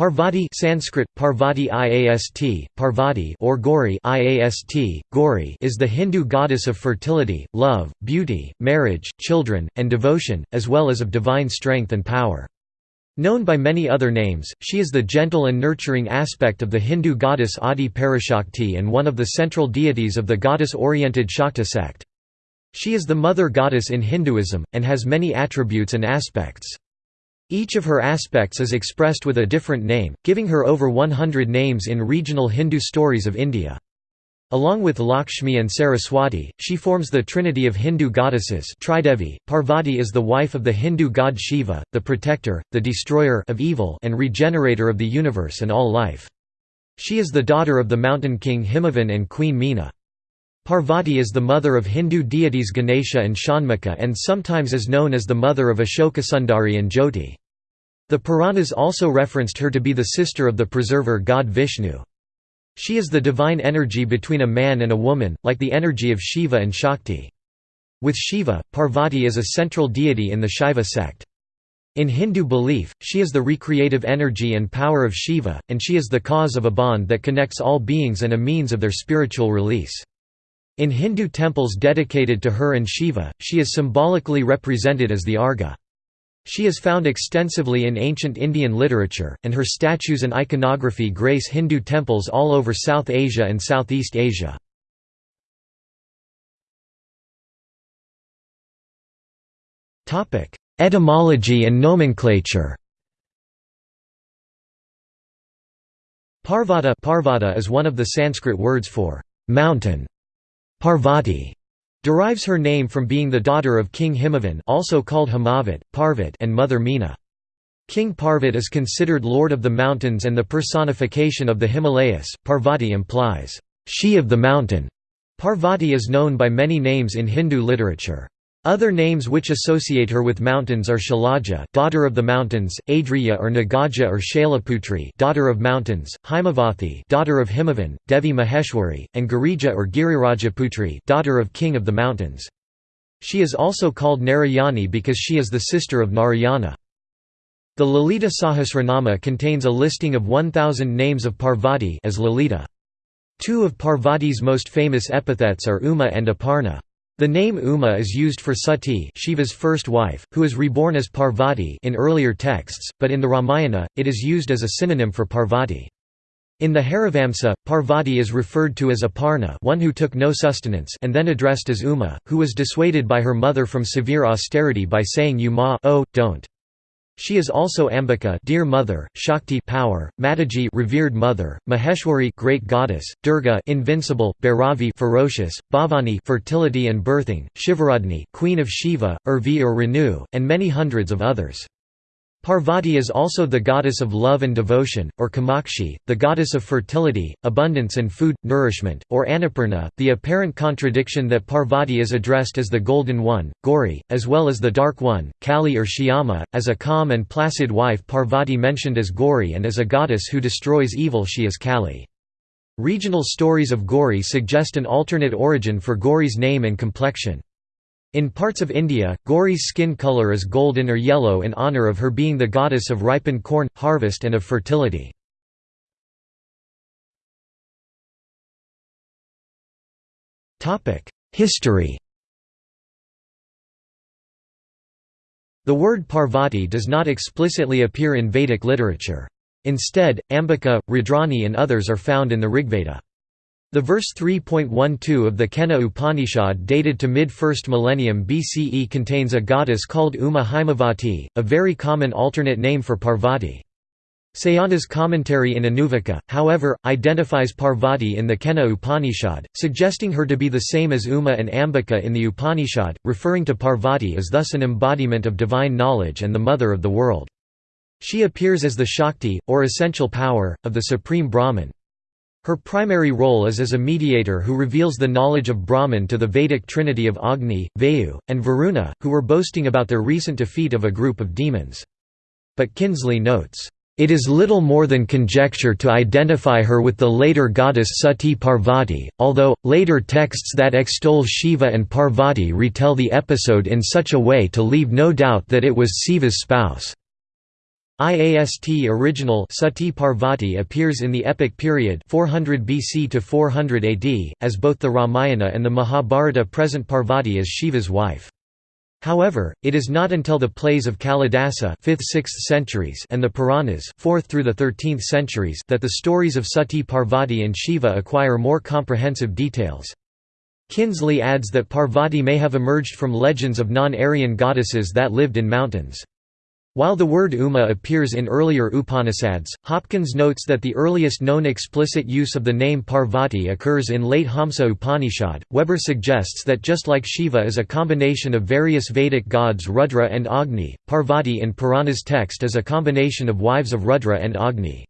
Parvati Sanskrit, Parvati Iast, Parvati or Gauri Iast, Gauri is the Hindu goddess of fertility, love, beauty, marriage, children, and devotion, as well as of divine strength and power. Known by many other names, she is the gentle and nurturing aspect of the Hindu goddess Adi Parashakti and one of the central deities of the goddess-oriented Shakta sect. She is the mother goddess in Hinduism, and has many attributes and aspects. Each of her aspects is expressed with a different name, giving her over 100 names in regional Hindu stories of India. Along with Lakshmi and Saraswati, she forms the trinity of Hindu goddesses Tridevi. Parvati is the wife of the Hindu god Shiva, the protector, the destroyer of evil and regenerator of the universe and all life. She is the daughter of the mountain king Himavan and queen Meena. Parvati is the mother of Hindu deities Ganesha and Shanmukha and sometimes is known as the mother of Ashokasundari and Jyoti. The Puranas also referenced her to be the sister of the preserver god Vishnu. She is the divine energy between a man and a woman, like the energy of Shiva and Shakti. With Shiva, Parvati is a central deity in the Shaiva sect. In Hindu belief, she is the recreative energy and power of Shiva, and she is the cause of a bond that connects all beings and a means of their spiritual release. In Hindu temples dedicated to her and Shiva, she is symbolically represented as the Arga. She is found extensively in ancient Indian literature, and her statues and iconography grace Hindu temples all over South Asia and Southeast Asia. Etymology and nomenclature Parvata, Parvata is one of the Sanskrit words for mountain. Parvati Derives her name from being the daughter of King Himavan also called Himavat, Parvat and Mother Meena. King Parvat is considered lord of the mountains and the personification of the Himalayas. Parvati implies, she of the mountain. Parvati is known by many names in Hindu literature. Other names which associate her with mountains are Shalaja, daughter of the mountains, Adriya or Nagaja or Shailaputri daughter of mountains, Himavathi daughter of Himavan, Devi Maheshwari, and Girija or Girirajaputri daughter of king of the mountains. She is also called Narayani because she is the sister of Narayana. The Lalita Sahasranama contains a listing of 1000 names of Parvati as Lalita. Two of Parvati's most famous epithets are Uma and Aparna. The name Uma is used for Sati Shiva's first wife, who is reborn as Parvati in earlier texts, but in the Ramayana, it is used as a synonym for Parvati. In the Harivamsa, Parvati is referred to as Aparna one who took no sustenance and then addressed as Uma, who was dissuaded by her mother from severe austerity by saying you ma oh, don't. She is also Ambika, dear mother, Shakti, power, Mataji, revered mother, Maheshwari, great goddess, Durga, invincible, Bhairavi, ferocious, Bhavani, fertility and birthing, Shivaradni, queen of Shiva, Urvi or renew, and many hundreds of others. Parvati is also the goddess of love and devotion, or Kamakshi, the goddess of fertility, abundance and food, nourishment, or Annapurna. The apparent contradiction that Parvati is addressed as the Golden One, Gauri, as well as the Dark One, Kali or Shyama, as a calm and placid wife Parvati mentioned as Gauri and as a goddess who destroys evil she is Kali. Regional stories of Gauri suggest an alternate origin for Gauri's name and complexion. In parts of India, Gauri's skin color is golden or yellow in honor of her being the goddess of ripened corn, harvest and of fertility. History The word Parvati does not explicitly appear in Vedic literature. Instead, Ambika, Rudrani and others are found in the Rigveda. The verse 3.12 of the Kena Upanishad dated to mid-1st millennium BCE contains a goddess called Uma Himavati, a very common alternate name for Parvati. Sayana's commentary in Anuvaka, however, identifies Parvati in the Kena Upanishad, suggesting her to be the same as Uma and Ambika in the Upanishad, referring to Parvati as thus an embodiment of divine knowledge and the mother of the world. She appears as the Shakti, or essential power, of the Supreme Brahman, her primary role is as a mediator who reveals the knowledge of Brahman to the Vedic trinity of Agni, Vayu, and Varuna, who were boasting about their recent defeat of a group of demons. But Kinsley notes, "...it is little more than conjecture to identify her with the later goddess Sati Parvati, although, later texts that extol Shiva and Parvati retell the episode in such a way to leave no doubt that it was Siva's spouse." IAST original Sati Parvati appears in the epic period 400 BC to 400 AD, as both the Ramayana and the Mahabharata present Parvati as Shiva's wife. However, it is not until the plays of Kalidasa 5th–6th centuries and the Puranas 4th through the 13th centuries that the stories of Sati Parvati and Shiva acquire more comprehensive details. Kinsley adds that Parvati may have emerged from legends of non-Aryan goddesses that lived in mountains. While the word Uma appears in earlier Upanishads, Hopkins notes that the earliest known explicit use of the name Parvati occurs in late Hamsa Upanishad. Weber suggests that just like Shiva is a combination of various Vedic gods Rudra and Agni, Parvati in Purana's text is a combination of wives of Rudra and Agni.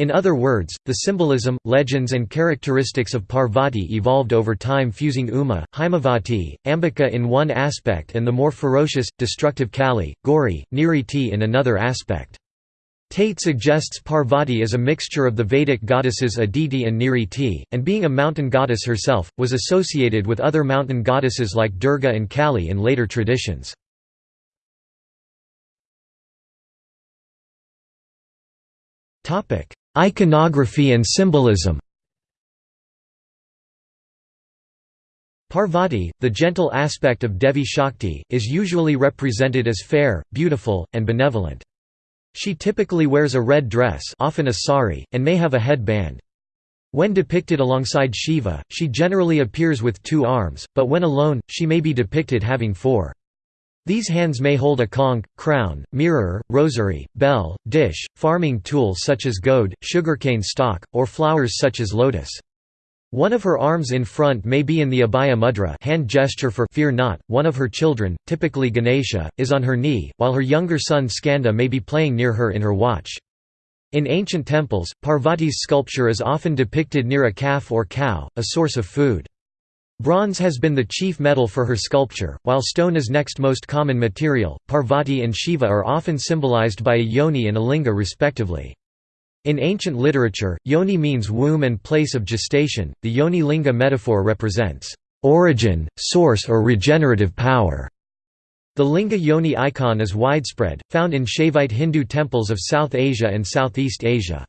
In other words, the symbolism, legends and characteristics of Parvati evolved over time fusing Uma, Himavati, Ambika in one aspect and the more ferocious, destructive Kali, Gauri, Niriti in another aspect. Tate suggests Parvati is a mixture of the Vedic goddesses Aditi and Niriti, and being a mountain goddess herself, was associated with other mountain goddesses like Durga and Kali in later traditions. Iconography and symbolism Parvati, the gentle aspect of Devi Shakti, is usually represented as fair, beautiful, and benevolent. She typically wears a red dress often a sari, and may have a headband. When depicted alongside Shiva, she generally appears with two arms, but when alone, she may be depicted having four. These hands may hold a conch, crown, mirror, rosary, bell, dish, farming tool such as goad, sugarcane stalk, or flowers such as lotus. One of her arms in front may be in the abhaya mudra hand gesture for fear not, one of her children, typically Ganesha, is on her knee, while her younger son Skanda may be playing near her in her watch. In ancient temples, Parvati's sculpture is often depicted near a calf or cow, a source of food. Bronze has been the chief metal for her sculpture, while stone is next most common material. Parvati and Shiva are often symbolized by a yoni and a linga respectively. In ancient literature, yoni means womb and place of gestation. The yoni linga metaphor represents origin, source, or regenerative power. The linga yoni icon is widespread, found in Shaivite Hindu temples of South Asia and Southeast Asia.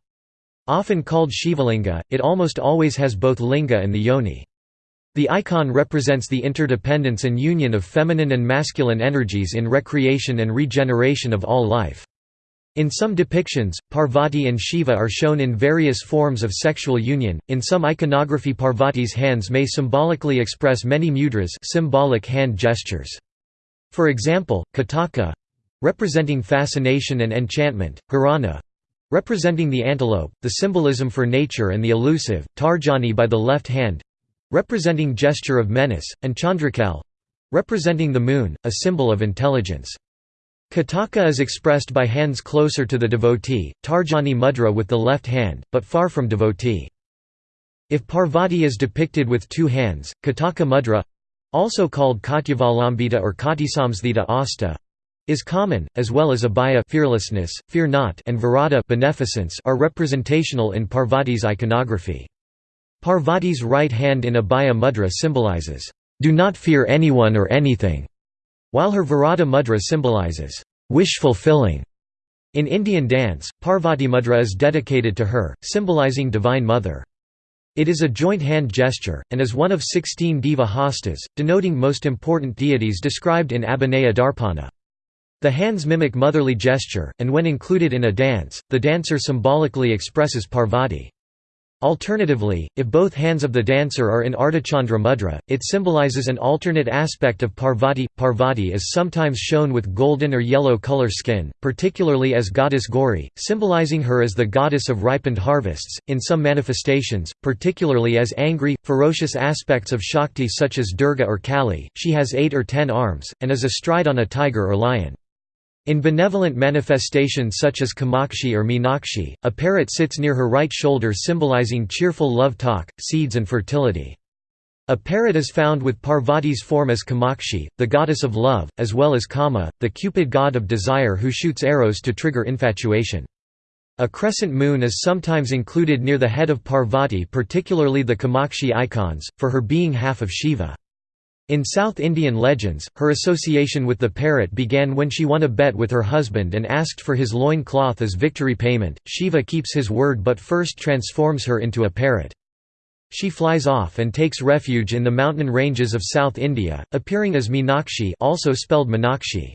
Often called Shivalinga, it almost always has both linga and the yoni. The icon represents the interdependence and union of feminine and masculine energies in recreation and regeneration of all life. In some depictions, Parvati and Shiva are shown in various forms of sexual union. In some iconography, Parvati's hands may symbolically express many mudras, symbolic hand gestures. For example, Kataka representing fascination and enchantment, Garana representing the antelope, the symbolism for nature and the elusive, Tarjani by the left hand representing gesture of menace, and Chandrakal representing the moon, a symbol of intelligence. Kataka is expressed by hands closer to the devotee, Tarjani mudra with the left hand, but far from devotee. If Parvati is depicted with two hands, Kataka mudra also called Katyavalambita or Katisamsthita asta is common, as well as abhaya fearlessness, fear not and virata beneficence are representational in Parvati's iconography. Parvati's right hand in Abhaya Mudra symbolizes, "...do not fear anyone or anything", while her Virata Mudra symbolizes, "...wish fulfilling". In Indian dance, Parvati Mudra is dedicated to her, symbolizing Divine Mother. It is a joint hand gesture, and is one of sixteen Deva hastas, denoting most important deities described in Abhinaya Darpana. The hands mimic motherly gesture, and when included in a dance, the dancer symbolically expresses Parvati. Alternatively, if both hands of the dancer are in Ardhachandra mudra, it symbolizes an alternate aspect of Parvati. Parvati is sometimes shown with golden or yellow color skin, particularly as goddess Gauri, symbolizing her as the goddess of ripened harvests. In some manifestations, particularly as angry, ferocious aspects of Shakti such as Durga or Kali, she has eight or ten arms, and is astride on a tiger or lion. In benevolent manifestations such as Kamakshi or Meenakshi, a parrot sits near her right shoulder symbolizing cheerful love talk, seeds and fertility. A parrot is found with Parvati's form as Kamakshi, the goddess of love, as well as Kama, the Cupid god of desire who shoots arrows to trigger infatuation. A crescent moon is sometimes included near the head of Parvati particularly the Kamakshi icons, for her being half of Shiva. In South Indian legends, her association with the parrot began when she won a bet with her husband and asked for his loin cloth as victory payment. Shiva keeps his word but first transforms her into a parrot. She flies off and takes refuge in the mountain ranges of South India, appearing as Meenakshi also spelled Minakshi.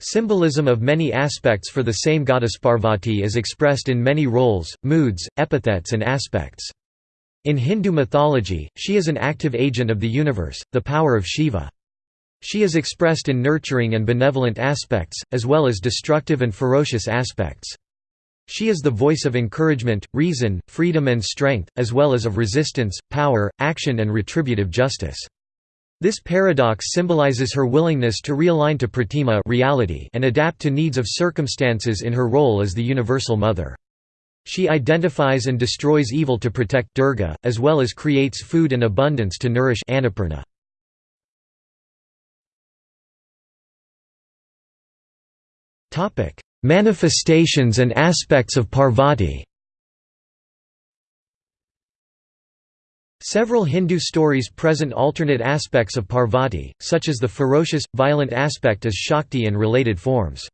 Symbolism of many aspects for the same goddess Parvati is expressed in many roles, moods, epithets and aspects. In Hindu mythology, she is an active agent of the universe, the power of Shiva. She is expressed in nurturing and benevolent aspects, as well as destructive and ferocious aspects. She is the voice of encouragement, reason, freedom and strength, as well as of resistance, power, action and retributive justice. This paradox symbolizes her willingness to realign to pratima reality and adapt to needs of circumstances in her role as the universal mother. She identifies and destroys evil to protect Durga, as well as creates food and abundance to nourish Annapurna. Manifestations and aspects of Parvati Several Hindu stories present alternate aspects of Parvati, such as the ferocious, violent aspect as Shakti and related forms.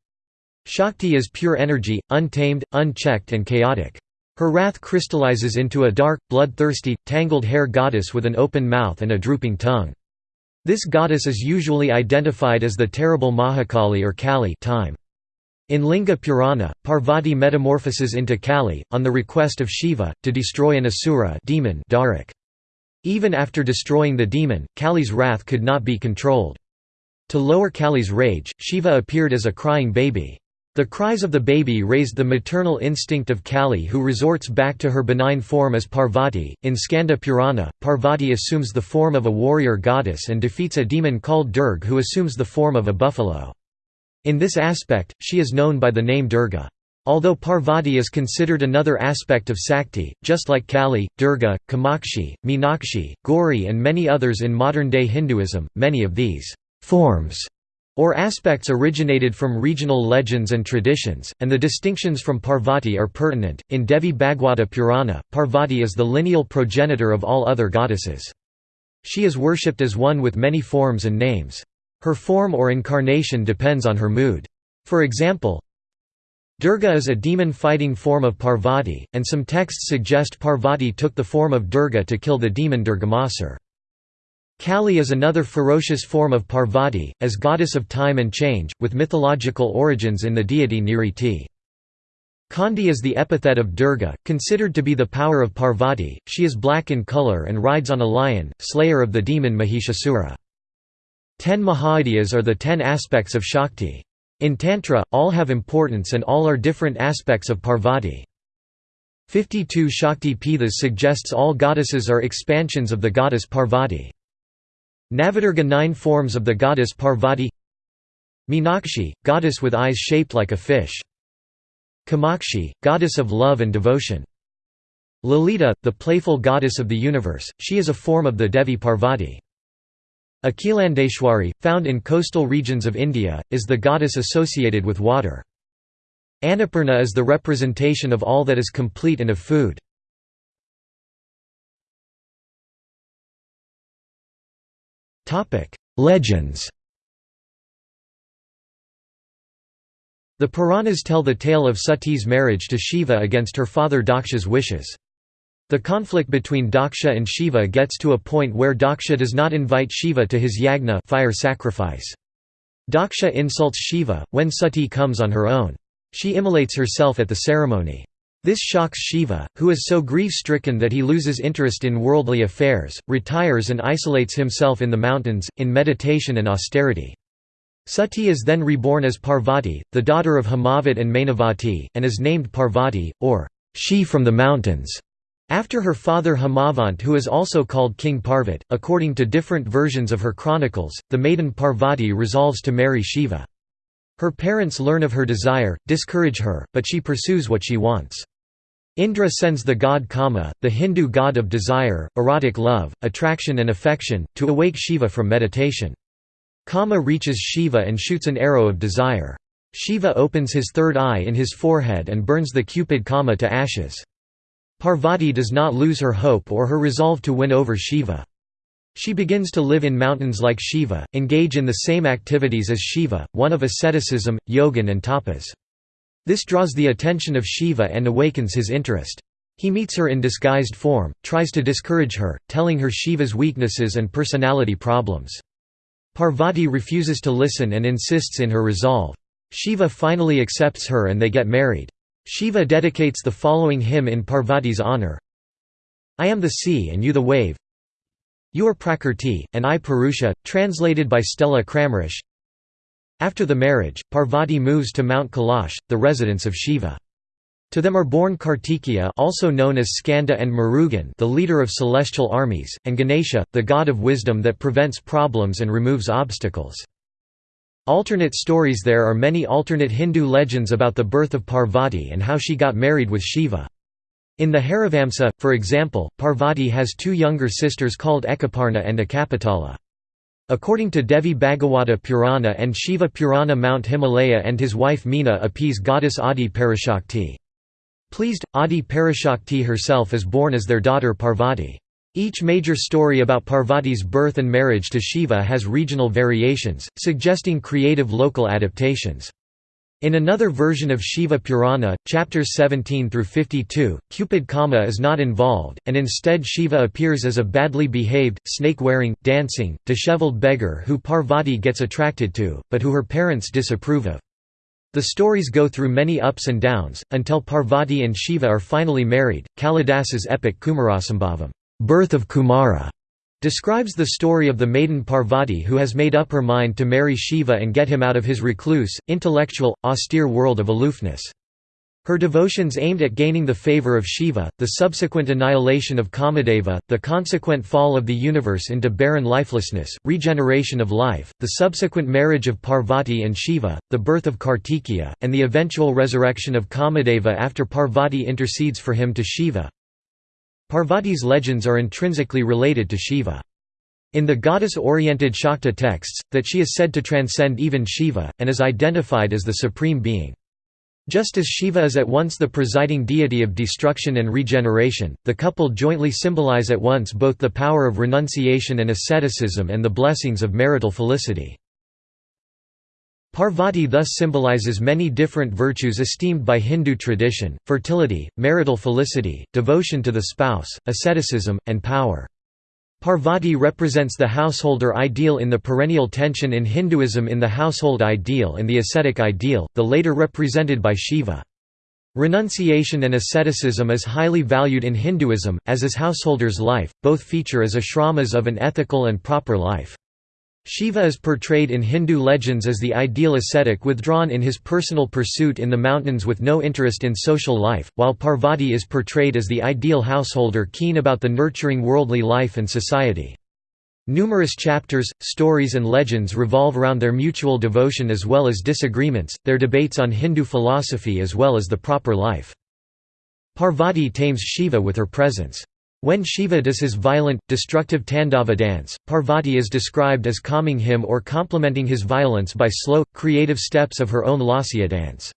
Shakti is pure energy, untamed, unchecked and chaotic. Her wrath crystallizes into a dark, bloodthirsty, tangled hair goddess with an open mouth and a drooping tongue. This goddess is usually identified as the terrible Mahakali or Kali time. In Linga Purana, Parvati metamorphoses into Kali, on the request of Shiva, to destroy an asura demon Darak. Even after destroying the demon, Kali's wrath could not be controlled. To lower Kali's rage, Shiva appeared as a crying baby. The cries of the baby raised the maternal instinct of Kali who resorts back to her benign form as Parvati. In Skanda Purana, Parvati assumes the form of a warrior goddess and defeats a demon called Durg who assumes the form of a buffalo. In this aspect, she is known by the name Durga. Although Parvati is considered another aspect of Sakti, just like Kali, Durga, Kamakshi, Meenakshi, Gauri and many others in modern-day Hinduism, many of these «forms» or aspects originated from regional legends and traditions, and the distinctions from Parvati are pertinent. In Devi Bhagwata Purana, Parvati is the lineal progenitor of all other goddesses. She is worshipped as one with many forms and names. Her form or incarnation depends on her mood. For example, Durga is a demon-fighting form of Parvati, and some texts suggest Parvati took the form of Durga to kill the demon Durgamasur. Kali is another ferocious form of Parvati, as goddess of time and change, with mythological origins in the deity Niriti. Khandi is the epithet of Durga, considered to be the power of Parvati, she is black in color and rides on a lion, slayer of the demon Mahishasura. Ten Mahavidyas are the ten aspects of Shakti. In Tantra, all have importance and all are different aspects of Parvati. 52 Shakti Pithas suggests all goddesses are expansions of the goddess Parvati. Navadurga nine forms of the goddess Parvati Meenakshi, goddess with eyes shaped like a fish. Kamakshi, goddess of love and devotion. Lalita, the playful goddess of the universe, she is a form of the Devi Parvati. Akhilandeshwari, found in coastal regions of India, is the goddess associated with water. Annapurna is the representation of all that is complete and of food. Legends The Puranas tell the tale of Sati's marriage to Shiva against her father Daksha's wishes. The conflict between Daksha and Shiva gets to a point where Daksha does not invite Shiva to his yagna fire sacrifice. Daksha insults Shiva, when Sati comes on her own. She immolates herself at the ceremony. This shocks Shiva, who is so grief-stricken that he loses interest in worldly affairs, retires and isolates himself in the mountains, in meditation and austerity. Sati is then reborn as Parvati, the daughter of Hamavat and Mainavati, and is named Parvati, or she from the mountains, after her father Hamavant who is also called King Parvat. According to different versions of her chronicles, the maiden Parvati resolves to marry Shiva. Her parents learn of her desire, discourage her, but she pursues what she wants. Indra sends the god Kama, the Hindu god of desire, erotic love, attraction and affection, to awake Shiva from meditation. Kama reaches Shiva and shoots an arrow of desire. Shiva opens his third eye in his forehead and burns the cupid Kama to ashes. Parvati does not lose her hope or her resolve to win over Shiva. She begins to live in mountains like Shiva, engage in the same activities as Shiva, one of asceticism, yogan and tapas. This draws the attention of Shiva and awakens his interest. He meets her in disguised form, tries to discourage her, telling her Shiva's weaknesses and personality problems. Parvati refuses to listen and insists in her resolve. Shiva finally accepts her and they get married. Shiva dedicates the following hymn in Parvati's honour I am the sea and you the wave You are Prakrti, and I Purusha, translated by Stella Kramrisch After the marriage, Parvati moves to Mount Kailash, the residence of Shiva. To them are born Kartikeya also known as Skanda and Murugan the leader of celestial armies, and Ganesha, the god of wisdom that prevents problems and removes obstacles. Alternate stories There are many alternate Hindu legends about the birth of Parvati and how she got married with Shiva. In the Harivamsa, for example, Parvati has two younger sisters called Ekaparna and Ekapatala. According to Devi Bhagavata Purana and Shiva Purana Mount Himalaya and his wife Meena appease goddess Adi Parashakti. Pleased, Adi Parashakti herself is born as their daughter Parvati. Each major story about Parvati's birth and marriage to Shiva has regional variations, suggesting creative local adaptations. In another version of Shiva Purana, chapters 17 through 52, Cupid Kama is not involved, and instead Shiva appears as a badly behaved, snake-wearing, dancing, disheveled beggar who Parvati gets attracted to, but who her parents disapprove of. The stories go through many ups and downs, until Parvati and Shiva are finally married. Kalidasa's epic Kumarasambhavam, Birth of Kumara, describes the story of the maiden Parvati who has made up her mind to marry Shiva and get him out of his recluse, intellectual, austere world of aloofness. Her devotions aimed at gaining the favor of Shiva, the subsequent annihilation of Kamadeva, the consequent fall of the universe into barren lifelessness, regeneration of life, the subsequent marriage of Parvati and Shiva, the birth of Kartikeya, and the eventual resurrection of Kamadeva after Parvati intercedes for him to Shiva. Parvati's legends are intrinsically related to Shiva. In the goddess-oriented Shakta texts, that she is said to transcend even Shiva, and is identified as the supreme being. Just as Shiva is at once the presiding deity of destruction and regeneration, the couple jointly symbolize at once both the power of renunciation and asceticism and the blessings of marital felicity. Parvati thus symbolizes many different virtues esteemed by Hindu tradition, fertility, marital felicity, devotion to the spouse, asceticism, and power. Parvati represents the householder ideal in the perennial tension in Hinduism in the household ideal and the ascetic ideal, the later represented by Shiva. Renunciation and asceticism is highly valued in Hinduism, as is householder's life, both feature as ashramas of an ethical and proper life. Shiva is portrayed in Hindu legends as the ideal ascetic withdrawn in his personal pursuit in the mountains with no interest in social life, while Parvati is portrayed as the ideal householder keen about the nurturing worldly life and society. Numerous chapters, stories and legends revolve around their mutual devotion as well as disagreements, their debates on Hindu philosophy as well as the proper life. Parvati tames Shiva with her presence. When Shiva does his violent, destructive Tandava dance, Parvati is described as calming him or complementing his violence by slow, creative steps of her own Lasya dance.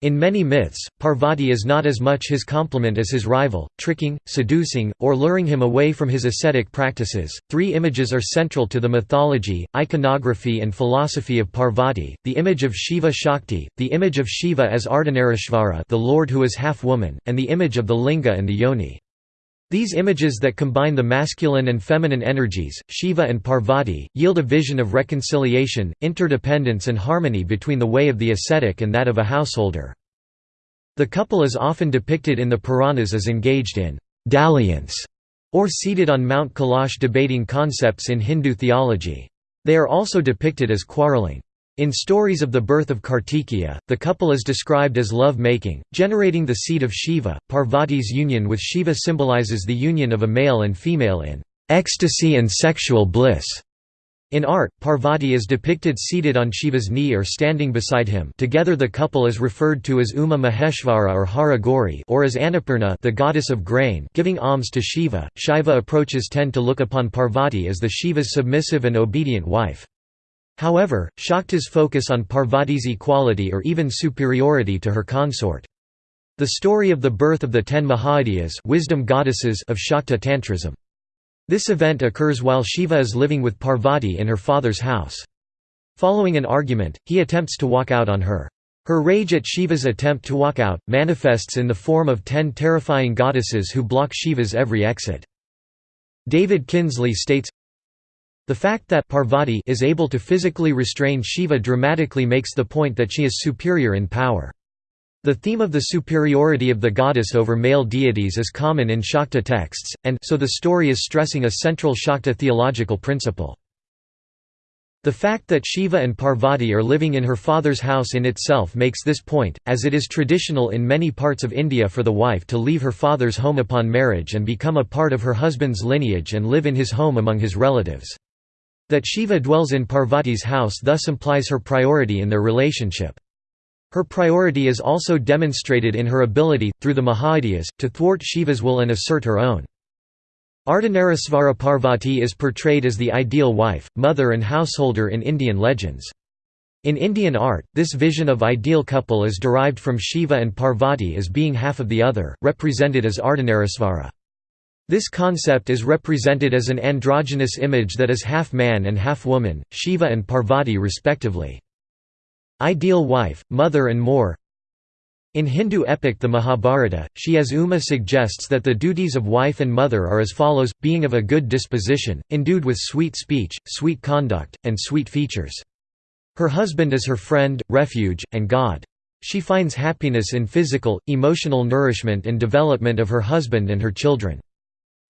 In many myths, Parvati is not as much his complement as his rival, tricking, seducing, or luring him away from his ascetic practices. Three images are central to the mythology, iconography, and philosophy of Parvati the image of Shiva Shakti, the image of Shiva as Ardhanarishvara, the Lord who is half woman, and the image of the Linga and the Yoni. These images that combine the masculine and feminine energies, Shiva and Parvati, yield a vision of reconciliation, interdependence and harmony between the way of the ascetic and that of a householder. The couple is often depicted in the Puranas as engaged in dalliance or seated on Mount Kailash debating concepts in Hindu theology. They are also depicted as quarreling. In stories of the birth of Kartikeya, the couple is described as love-making, generating the seed of Shiva. Parvati's union with Shiva symbolizes the union of a male and female in ecstasy and sexual bliss. In art, Parvati is depicted seated on Shiva's knee or standing beside him together the couple is referred to as Uma Maheshvara or Hara Gauri or as Annapurna the goddess of grain giving alms to Shiva. Shiva approaches tend to look upon Parvati as the Shiva's submissive and obedient wife. However, Shakta's focus on Parvati's equality or even superiority to her consort. The story of the birth of the ten Mahavidyas wisdom goddesses of Shakta Tantrism. This event occurs while Shiva is living with Parvati in her father's house. Following an argument, he attempts to walk out on her. Her rage at Shiva's attempt to walk out, manifests in the form of ten terrifying goddesses who block Shiva's every exit. David Kinsley states, The fact that Parvati is able to physically restrain Shiva dramatically makes the point that she is superior in power. The theme of the superiority of the goddess over male deities is common in Shakta texts, and so the story is stressing a central Shakta theological principle. The fact that Shiva and Parvati are living in her father's house in itself makes this point, as it is traditional in many parts of India for the wife to leave her father's home upon marriage and become a part of her husband's lineage and live in his home among his relatives. That Shiva dwells in Parvati's house thus implies her priority in their relationship. Her priority is also demonstrated in her ability, through the Mahavidyas, to thwart Shiva's will and assert her own. Ardhanarishvara Parvati is portrayed as the ideal wife, mother and householder in Indian legends. In Indian art, this vision of ideal couple is derived from Shiva and Parvati as being half of the other, represented as Ardhanarishvara. This concept is represented as an androgynous image that is half man and half woman, Shiva and Parvati respectively. Ideal wife, mother and more in Hindu epic the Mahabharata, Shi as Uma suggests that the duties of wife and mother are as follows, being of a good disposition, endued with sweet speech, sweet conduct, and sweet features. Her husband is her friend, refuge, and God. She finds happiness in physical, emotional nourishment and development of her husband and her children.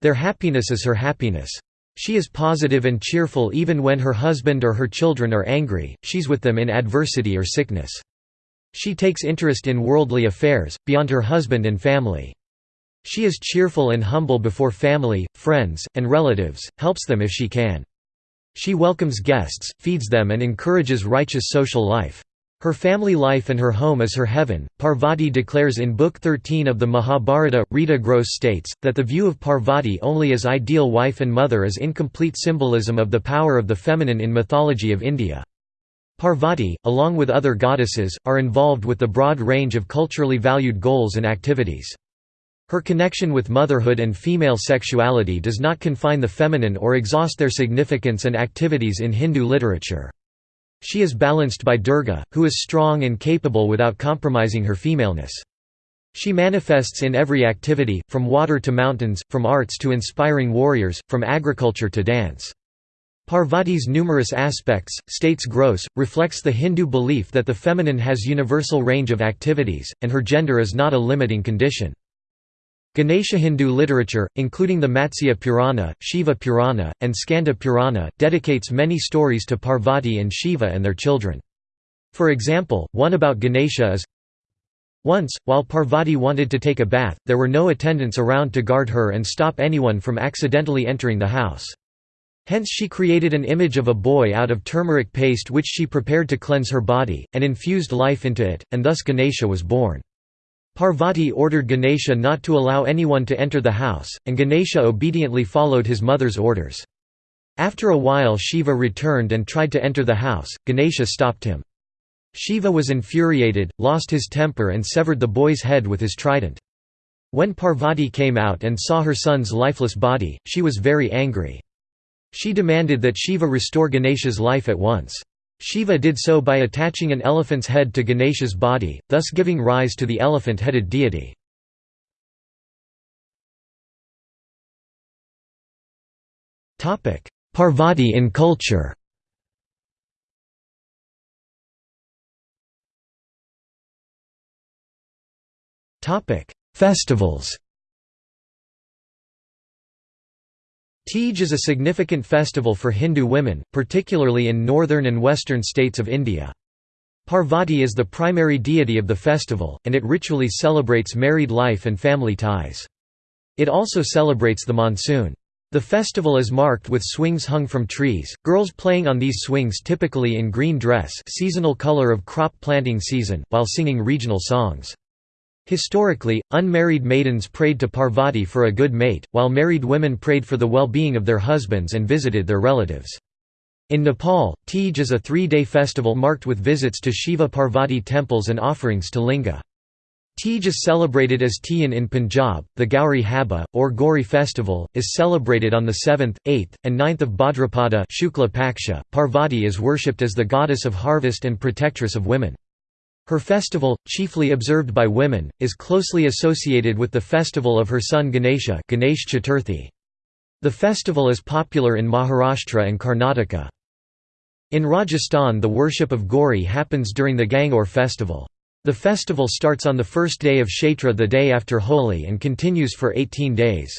Their happiness is her happiness. She is positive and cheerful even when her husband or her children are angry, she's with them in adversity or sickness. She takes interest in worldly affairs, beyond her husband and family. She is cheerful and humble before family, friends, and relatives, helps them if she can. She welcomes guests, feeds them and encourages righteous social life. Her family life and her home is her heaven. Parvati declares in Book 13 of the Mahabharata. Rita Gross states that the view of Parvati only as ideal wife and mother is incomplete symbolism of the power of the feminine in mythology of India. Parvati, along with other goddesses, are involved with the broad range of culturally valued goals and activities. Her connection with motherhood and female sexuality does not confine the feminine or exhaust their significance and activities in Hindu literature. She is balanced by Durga, who is strong and capable without compromising her femaleness. She manifests in every activity, from water to mountains, from arts to inspiring warriors, from agriculture to dance. Parvati's numerous aspects, states Gross, reflects the Hindu belief that the feminine has universal range of activities, and her gender is not a limiting condition. Ganesha Hindu literature, including the Matsya Purana, Shiva Purana, and Skanda Purana, dedicates many stories to Parvati and Shiva and their children. For example, one about Ganesha is Once, while Parvati wanted to take a bath, there were no attendants around to guard her and stop anyone from accidentally entering the house. Hence she created an image of a boy out of turmeric paste which she prepared to cleanse her body, and infused life into it, and thus Ganesha was born. Parvati ordered Ganesha not to allow anyone to enter the house, and Ganesha obediently followed his mother's orders. After a while Shiva returned and tried to enter the house, Ganesha stopped him. Shiva was infuriated, lost his temper and severed the boy's head with his trident. When Parvati came out and saw her son's lifeless body, she was very angry. She demanded that Shiva restore Ganesha's life at once. Shiva did so by attaching an elephant's head to Ganesha's body, thus giving rise to the elephant-headed deity. Parvati in culture Festivals Teej is a significant festival for Hindu women, particularly in northern and western states of India. Parvati is the primary deity of the festival, and it ritually celebrates married life and family ties. It also celebrates the monsoon. The festival is marked with swings hung from trees, girls playing on these swings typically in green dress seasonal color of crop planting season, while singing regional songs. Historically, unmarried maidens prayed to Parvati for a good mate, while married women prayed for the well-being of their husbands and visited their relatives. In Nepal, Teej is a three-day festival marked with visits to Shiva Parvati temples and offerings to linga. Teej is celebrated as Tiyan in Punjab. The Gauri Haba, or Gauri festival, is celebrated on the 7th, 8th, and 9th of Bhadrapada Shukla Paksha. Parvati is worshipped as the goddess of harvest and protectress of women. Her festival, chiefly observed by women, is closely associated with the festival of her son Ganesha Ganesh Chaturthi. The festival is popular in Maharashtra and Karnataka. In Rajasthan the worship of Gauri happens during the Gangaur festival. The festival starts on the first day of Chaitra the day after Holi and continues for 18 days.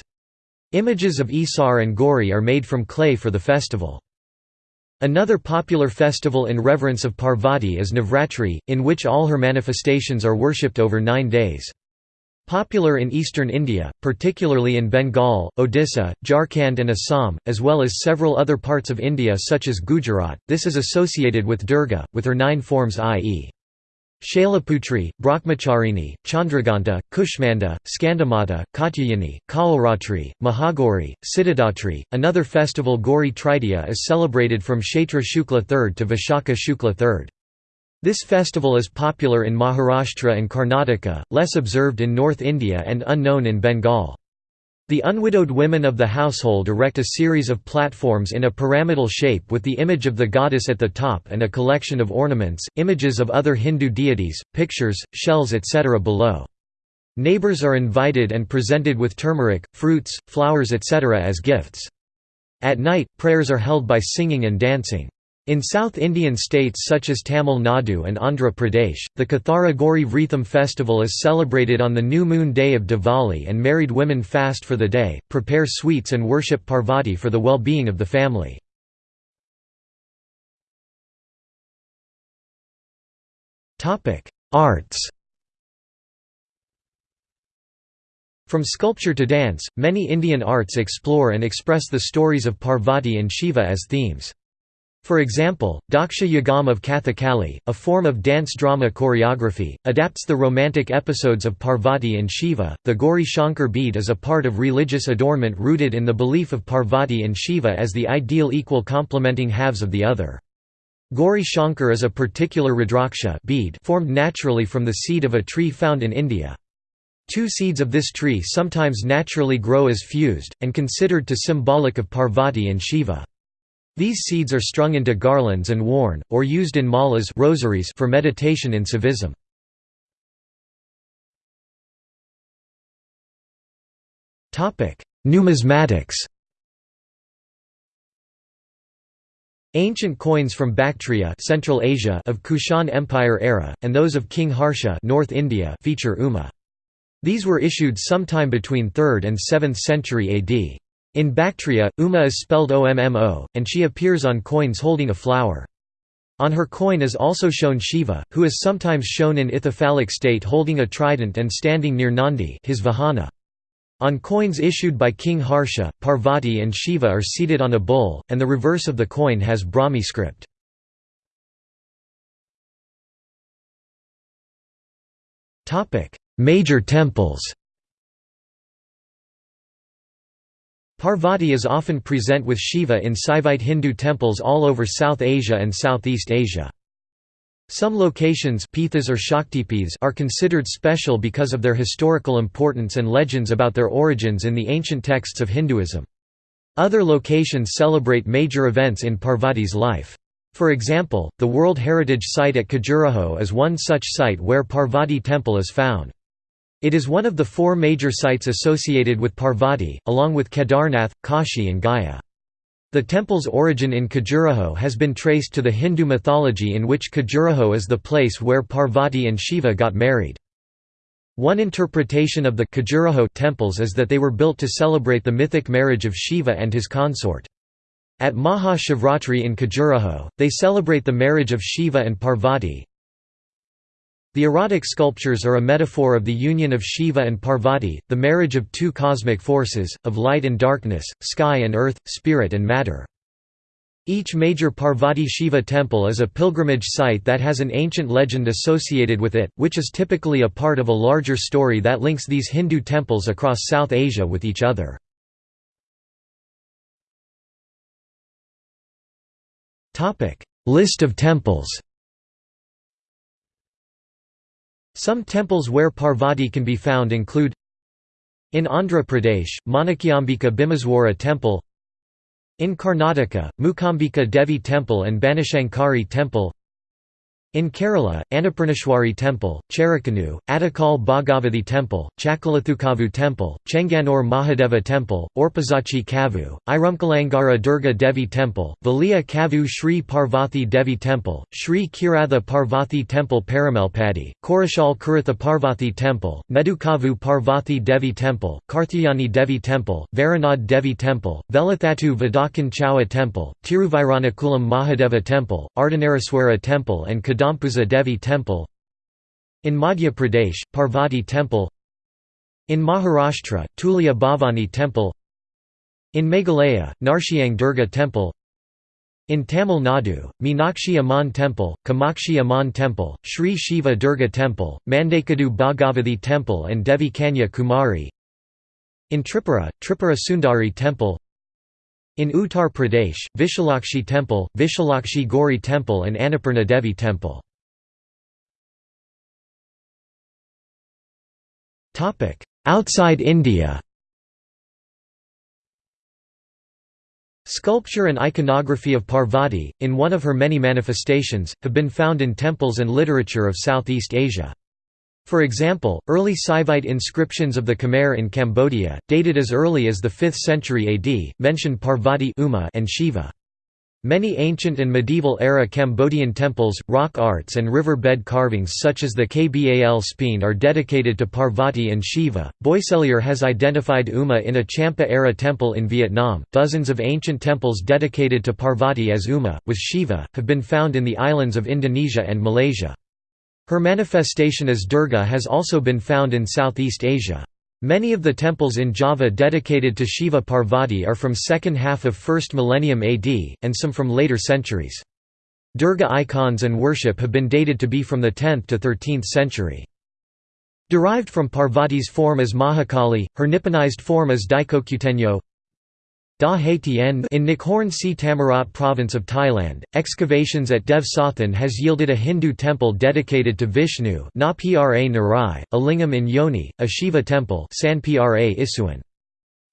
Images of Isar and Gauri are made from clay for the festival. Another popular festival in reverence of Parvati is Navratri, in which all her manifestations are worshipped over nine days. Popular in eastern India, particularly in Bengal, Odisha, Jharkhand and Assam, as well as several other parts of India such as Gujarat, this is associated with Durga, with her nine forms i.e. Shailaputri, Brahmacharini, Chandraghanta, Kushmanda, Skandamata, Katyayani, Kalratri, Mahagauri, Siddhidatri. Another festival Gauri Tritiya is celebrated from Chaitra Shukla 3rd to Vishakha Shukla 3rd. This festival is popular in Maharashtra and Karnataka, less observed in North India and unknown in Bengal. The unwidowed women of the household erect a series of platforms in a pyramidal shape with the image of the goddess at the top and a collection of ornaments, images of other Hindu deities, pictures, shells etc. below. Neighbors are invited and presented with turmeric, fruits, flowers etc. as gifts. At night, prayers are held by singing and dancing. In South Indian states such as Tamil Nadu and Andhra Pradesh, the Kathara Gauri Vritham festival is celebrated on the new moon day of Diwali and married women fast for the day, prepare sweets and worship Parvati for the well-being of the family. Arts From sculpture to dance, many Indian arts explore and express the stories of Parvati and Shiva as themes. For example, Daksha Yagam of Kathakali, a form of dance drama choreography, adapts the romantic episodes of Parvati and Shiva. The Gauri Shankar bead is a part of religious adornment rooted in the belief of Parvati and Shiva as the ideal equal complementing halves of the other. Gauri Shankar is a particular Rudraksha bead formed naturally from the seed of a tree found in India. Two seeds of this tree sometimes naturally grow as fused, and considered to symbolic of Parvati and Shiva. These seeds are strung into garlands and worn, or used in malas rosaries for meditation in Saivism. Numismatics Ancient coins from Bactria Central Asia of Kushan Empire era, and those of King Harsha North India feature Uma. These were issued sometime between 3rd and 7th century AD. In Bactria, Uma is spelled Ommo, and she appears on coins holding a flower. On her coin is also shown Shiva, who is sometimes shown in ithyphallic state holding a trident and standing near Nandi his vahana. On coins issued by King Harsha, Parvati and Shiva are seated on a bull, and the reverse of the coin has Brahmi script. Major temples Parvati is often present with Shiva in Saivite Hindu temples all over South Asia and Southeast Asia. Some locations or Shaktipiths are considered special because of their historical importance and legends about their origins in the ancient texts of Hinduism. Other locations celebrate major events in Parvati's life. For example, the World Heritage Site at Khajuraho is one such site where Parvati temple is found. It is one of the four major sites associated with Parvati, along with Kedarnath, Kashi and Gaya. The temple's origin in Khajuraho has been traced to the Hindu mythology in which Khajuraho is the place where Parvati and Shiva got married. One interpretation of the Khajuraho temples is that they were built to celebrate the mythic marriage of Shiva and his consort. At Maha Shivratri in Khajuraho, they celebrate the marriage of Shiva and Parvati, the erotic sculptures are a metaphor of the union of Shiva and Parvati, the marriage of two cosmic forces, of light and darkness, sky and earth, spirit and matter. Each major Parvati Shiva temple is a pilgrimage site that has an ancient legend associated with it, which is typically a part of a larger story that links these Hindu temples across South Asia with each other. List of temples Some temples where Parvati can be found include in Andhra Pradesh, Manakyambika Bhimaswara Temple in Karnataka, Mukambika Devi Temple and Banashankari Temple in Kerala, Annapurneshwari Temple, Cherikanu, Attakal Bhagavathi Temple, Chakalathukavu Temple, Chenganur Mahadeva Temple, Orpazachi Kavu, Irumkalangara Durga Devi Temple, Valiya Kavu Sri Parvathi Devi Temple, Sri Kiratha Parvathi Temple Paramalpadi, Korashal Kuratha Parvathi Temple, Medukavu Parvathi Devi Temple, Karthyayani Devi Temple, Varanad Devi Temple, Velathattu Vadakan Chawa Temple, Tiruvairanakulam Mahadeva Temple, Ardhanaraswara Temple and Kadampuza Devi Temple in Madhya Pradesh, Parvati Temple in Maharashtra, Tulja Bhavani Temple in Meghalaya, Narshiang Durga Temple in Tamil Nadu, Meenakshi Amman Temple, Kamakshi Amman Temple, Sri Shiva Durga Temple, Mandakadu Bhagavathi Temple and Devi Kanya Kumari in Tripura, Tripura Sundari Temple in Uttar Pradesh, Vishalakshi Temple, Vishalakshi Gauri Temple and Annapurna Devi Temple. Outside India Sculpture and iconography of Parvati, in one of her many manifestations, have been found in temples and literature of Southeast Asia. For example, early Saivite inscriptions of the Khmer in Cambodia, dated as early as the 5th century AD, mention Parvati Uma and Shiva. Many ancient and medieval-era Cambodian temples, rock arts and river-bed carvings such as the Kbal Spean are dedicated to Parvati and Shiva. Boisselier has identified Uma in a Champa-era temple in Vietnam. Dozens of ancient temples dedicated to Parvati as Uma, with Shiva, have been found in the islands of Indonesia and Malaysia. Her manifestation as Durga has also been found in Southeast Asia. Many of the temples in Java dedicated to Shiva Parvati are from second half of 1st millennium AD, and some from later centuries. Durga icons and worship have been dated to be from the 10th to 13th century. Derived from Parvati's form as Mahakali, her Nipponized form as Daikokutenyo Da Tien in Nakhon Si Thammarat province of Thailand, excavations at Dev Sathan has yielded a Hindu temple dedicated to Vishnu Narai, a lingam in Yoni, a Shiva temple Isuan.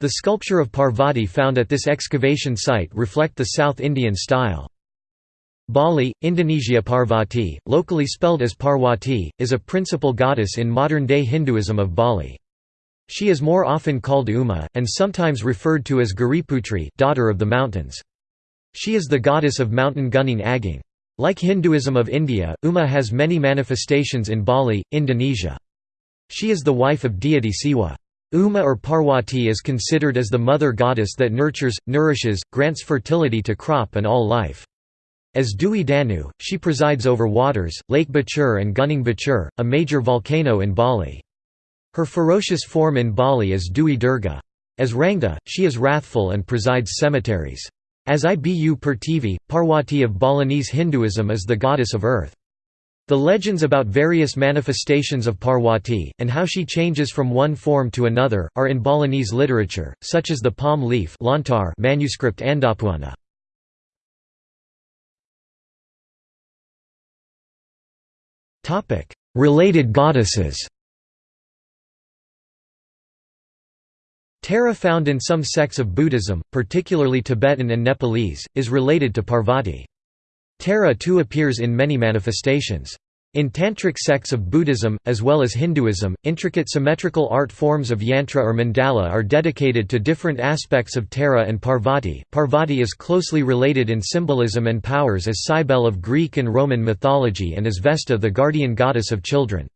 The sculpture of Parvati found at this excavation site reflect the South Indian style. Bali, Indonesia Parvati, locally spelled as Parwati, is a principal goddess in modern-day Hinduism of Bali. She is more often called Uma, and sometimes referred to as Giriputri daughter of the mountains. She is the goddess of mountain Gunung Agung. Like Hinduism of India, Uma has many manifestations in Bali, Indonesia. She is the wife of deity Siwa. Uma or Parwati is considered as the mother goddess that nurtures, nourishes, grants fertility to crop and all life. As Dewi Danu, she presides over waters, Lake Batur and Gunung Batur, a major volcano in Bali. Her ferocious form in Bali is Dewi Durga. As Rangda, she is wrathful and presides cemeteries. As Ibu Pertiwi, Parwati of Balinese Hinduism is the goddess of earth. The legends about various manifestations of Parwati, and how she changes from one form to another, are in Balinese literature, such as the palm leaf manuscript Andabhuana. Related goddesses Tara found in some sects of Buddhism, particularly Tibetan and Nepalese, is related to Parvati. Tara too appears in many manifestations. In Tantric sects of Buddhism, as well as Hinduism, intricate symmetrical art forms of yantra or mandala are dedicated to different aspects of Tara and Parvati. Parvati is closely related in symbolism and powers as Cybele of Greek and Roman mythology and as Vesta the guardian goddess of children.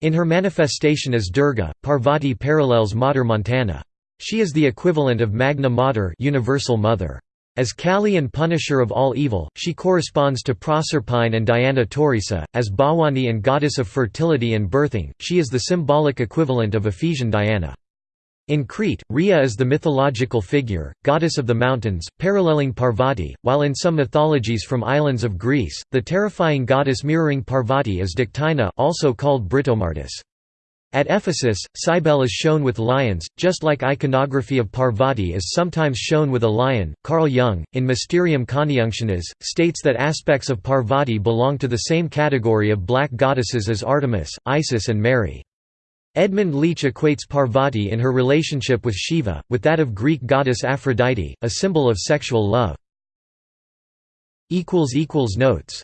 In her manifestation as Durga, Parvati parallels Mater Montana. She is the equivalent of Magna Mater universal mother. As Kali and punisher of all evil, she corresponds to Proserpine and Diana Taurica. As Bhavani and goddess of fertility and birthing, she is the symbolic equivalent of Ephesian Diana. In Crete, Rhea is the mythological figure, goddess of the mountains, paralleling Parvati, while in some mythologies from islands of Greece, the terrifying goddess mirroring Parvati is Dictynna also called Britomartis. At Ephesus, Cybele is shown with lions, just like iconography of Parvati is sometimes shown with a lion. Carl Jung, in Mysterium Conjunctionis, states that aspects of Parvati belong to the same category of black goddesses as Artemis, Isis, and Mary. Edmund Leach equates Parvati in her relationship with Shiva, with that of Greek goddess Aphrodite, a symbol of sexual love. Notes